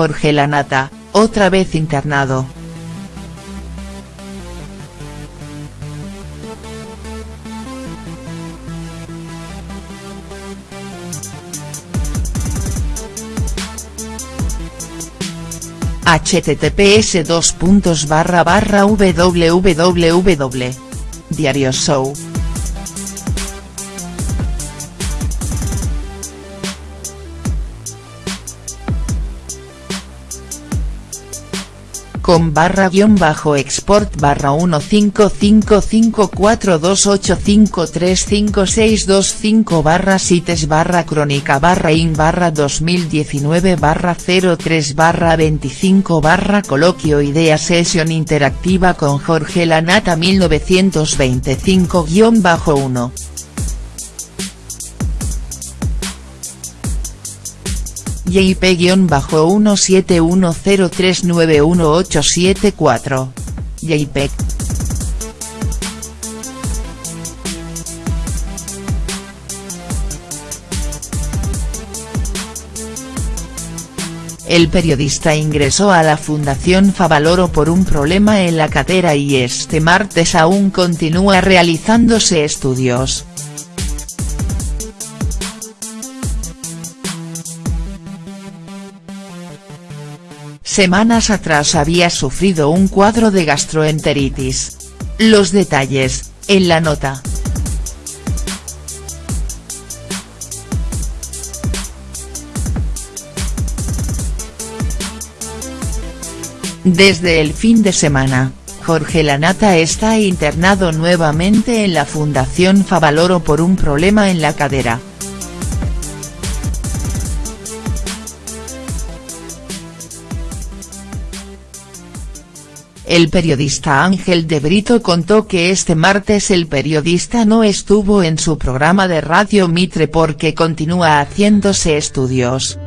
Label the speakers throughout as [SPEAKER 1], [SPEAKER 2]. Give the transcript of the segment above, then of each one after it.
[SPEAKER 1] Jorge Lanata, otra vez internado. https dos puntos barra barra www. Diario Show. Con barra guion bajo export barra 15554285356225 barra sites barra crónica barra in barra 2019 barra 03 barra 25 barra coloquio idea sesión interactiva con Jorge Lanata 1925 guion bajo 1. JP-1710391874. JPEG. El periodista ingresó a la Fundación Favaloro por un problema en la cadera y este martes aún continúa realizándose estudios. Semanas atrás había sufrido un cuadro de gastroenteritis. Los detalles, en la nota. Desde el fin de semana, Jorge Lanata está internado nuevamente en la Fundación Favaloro por un problema en la cadera. El periodista Ángel de Brito contó que este martes el periodista no estuvo en su programa de Radio Mitre porque continúa haciéndose estudios.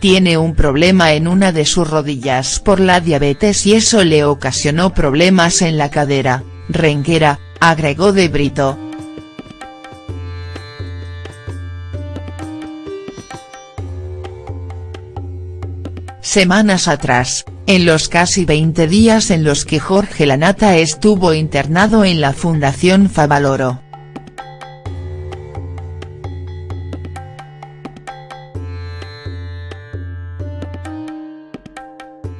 [SPEAKER 1] Tiene un problema en una de sus rodillas por la diabetes y eso le ocasionó problemas en la cadera, renguera, agregó de Brito. Semanas atrás, en los casi 20 días en los que Jorge Lanata estuvo internado en la Fundación Favaloro.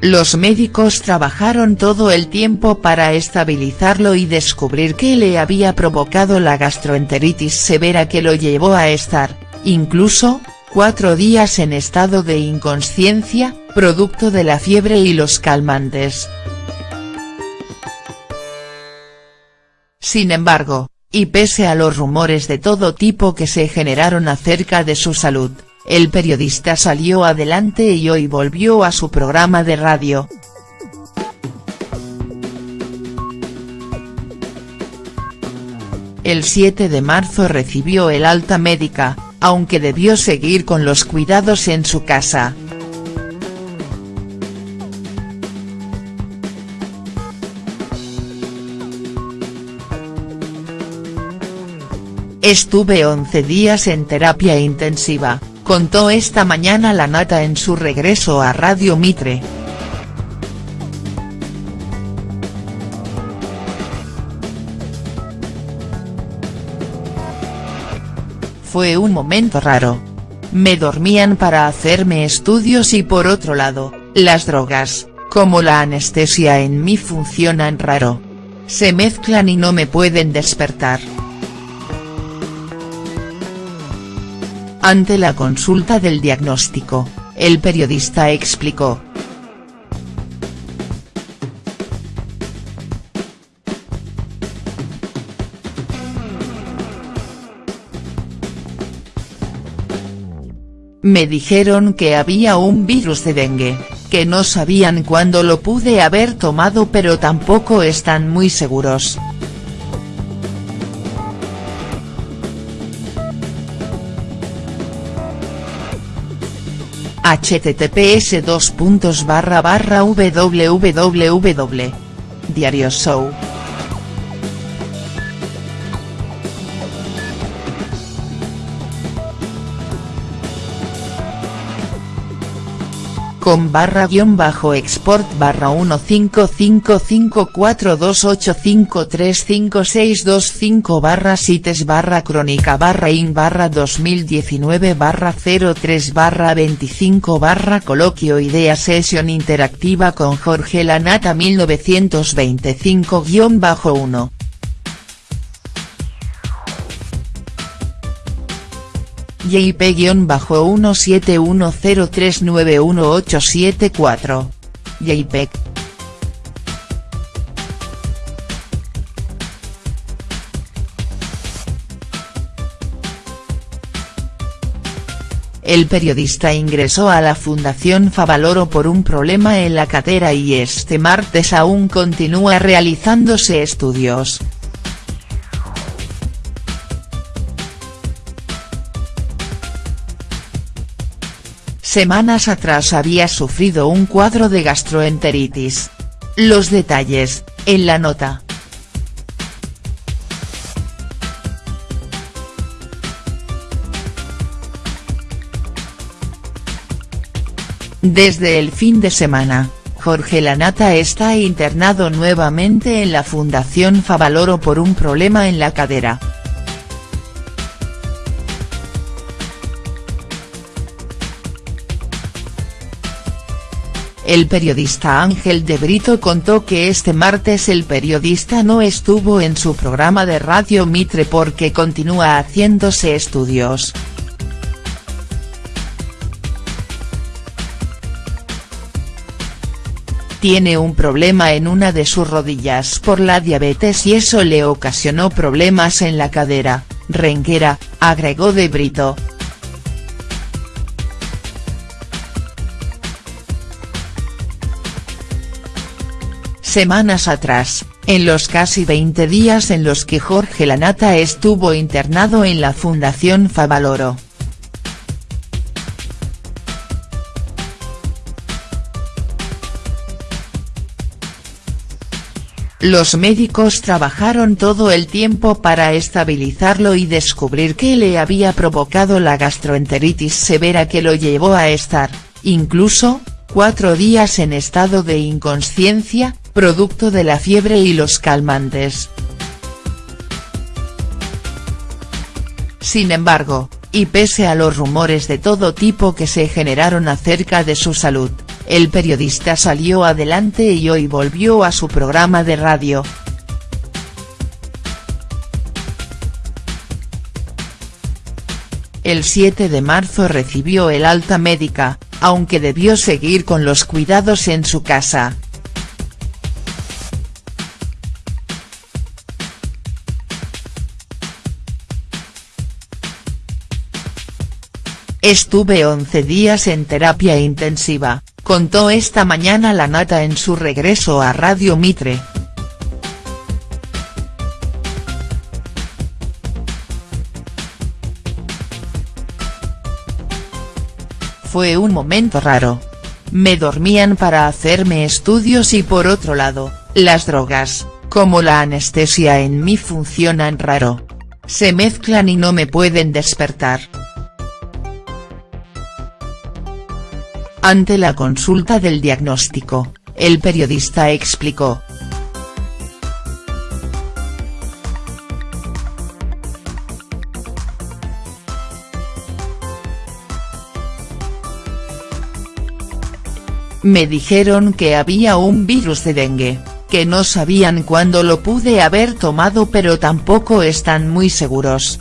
[SPEAKER 1] Los médicos trabajaron todo el tiempo para estabilizarlo y descubrir qué le había provocado la gastroenteritis severa que lo llevó a estar, incluso, cuatro días en estado de inconsciencia, producto de la fiebre y los calmantes. Sin embargo, y pese a los rumores de todo tipo que se generaron acerca de su salud, el periodista salió adelante y hoy volvió a su programa de radio. El 7 de marzo recibió el alta médica, aunque debió seguir con los cuidados en su casa. Estuve 11 días en terapia intensiva, contó esta mañana la nata en su regreso a Radio Mitre. Fue un momento raro. Me dormían para hacerme estudios y por otro lado, las drogas, como la anestesia en mí funcionan raro. Se mezclan y no me pueden despertar. Ante la consulta del diagnóstico, el periodista explicó. Me dijeron que había un virus de dengue, que no sabían cuándo lo pude haber tomado pero tampoco están muy seguros. https www. Diario Show. Con barra guion bajo export barra 15554285356225 barra sites barra crónica barra in barra 2019 barra 03 barra 25 barra coloquio idea sesión interactiva con Jorge Lanata 1925 guion bajo 1. JP-1710391874. JPEG. El periodista ingresó a la Fundación Favaloro por un problema en la cadera y este martes aún continúa realizándose estudios. Semanas atrás había sufrido un cuadro de gastroenteritis. Los detalles, en la nota. Desde el fin de semana, Jorge Lanata está internado nuevamente en la Fundación Favaloro por un problema en la cadera. El periodista Ángel de Brito contó que este martes el periodista no estuvo en su programa de Radio Mitre porque continúa haciéndose estudios. Tiene un problema en una de sus rodillas por la diabetes y eso le ocasionó problemas en la cadera, renguera, agregó de Brito. Semanas atrás, en los casi 20 días en los que Jorge Lanata estuvo internado en la Fundación Favaloro. Los médicos trabajaron todo el tiempo para estabilizarlo y descubrir qué le había provocado la gastroenteritis severa que lo llevó a estar, incluso, cuatro días en estado de inconsciencia, producto de la fiebre y los calmantes. Sin embargo, y pese a los rumores de todo tipo que se generaron acerca de su salud, el periodista salió adelante y hoy volvió a su programa de radio. El 7 de marzo recibió el alta médica, aunque debió seguir con los cuidados en su casa, Estuve 11 días en terapia intensiva, contó esta mañana la nata en su regreso a Radio Mitre. Fue un momento raro. Me dormían para hacerme estudios y por otro lado, las drogas, como la anestesia en mí funcionan raro. Se mezclan y no me pueden despertar. Ante la consulta del diagnóstico, el periodista explicó. Me dijeron que había un virus de dengue, que no sabían cuándo lo pude haber tomado pero tampoco están muy seguros.